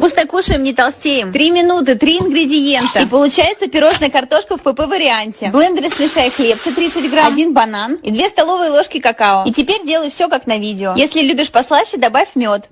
Вкусно кушаем, не толстеем. Три минуты, три ингредиента. И получается пирожная картошка в ПП варианте. В блендере смешай хлебцы 30 грамм, один банан и две столовые ложки какао. И теперь делай все как на видео. Если любишь послаще, добавь мед.